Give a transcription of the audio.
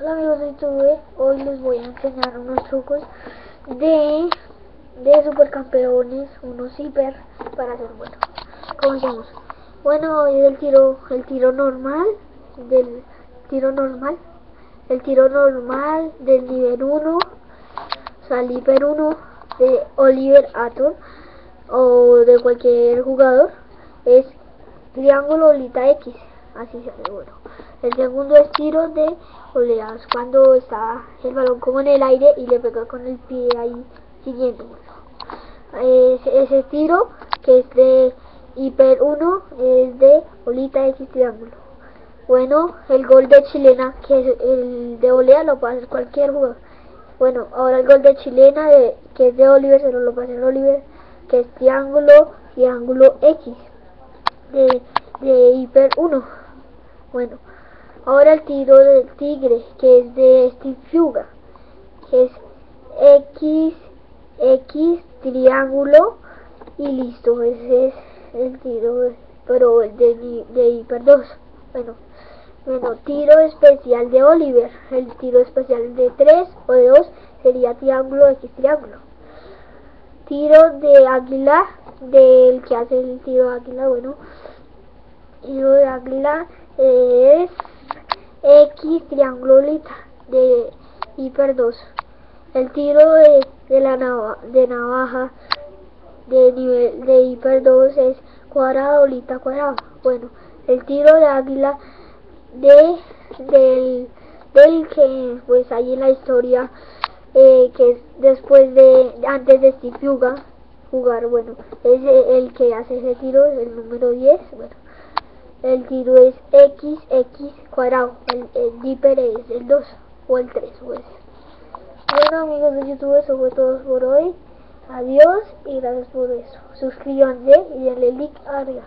Hola amigos de YouTube, hoy les voy a enseñar unos trucos de, de supercampeones, unos hiper para hacer bueno. Comencemos. Bueno, hoy el tiro, el tiro normal, del tiro normal, el tiro normal del nivel 1, o sea, el hiper 1 de Oliver Atom o de cualquier jugador es triángulo bolita X, así se hace bueno. El segundo es tiro de oleadas, cuando está el balón como en el aire y le pega con el pie ahí siguiendo. Ese, ese tiro que es de hiper 1 es de olita X triángulo. Bueno, el gol de chilena, que es el de olea, lo puede hacer cualquier jugador. Bueno, ahora el gol de chilena, de, que es de Oliver, se lo puede hacer Oliver, que es triángulo, triángulo X, de, de hiper 1. Bueno, Ahora el tiro del tigre, que es de Steve Fuga, que es X, X, triángulo, y listo, ese es el tiro, pero el de, de Hiper 2. Bueno, bueno, tiro especial de Oliver, el tiro especial de 3 o de 2 sería triángulo, X, triángulo. Tiro de águila, del que hace el tiro de águila, bueno, tiro de águila es X triangulita de hiper 2. El tiro de, de la de navaja de nivel de hiper 2 es cuadrado, bolita, cuadrado. Bueno, el tiro de águila de del, que pues hay en la historia eh, que es después de antes de Steve Fuga jugar, bueno, es el que hace ese tiro, el número 10, bueno el tiro es x, x cuadrado, el, el es el 2 o el 3 pues. Bueno amigos de YouTube, eso fue todo por hoy. Adiós y gracias por eso. Suscríbanse y denle like arriba.